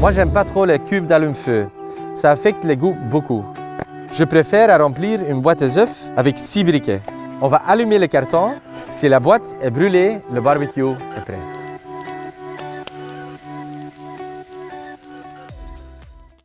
Moi, j'aime pas trop les cubes d'allume-feu. Ça affecte les goûts beaucoup. Je préfère à remplir une boîte d'œufs avec six briquets. On va allumer le carton. Si la boîte est brûlée, le barbecue est prêt.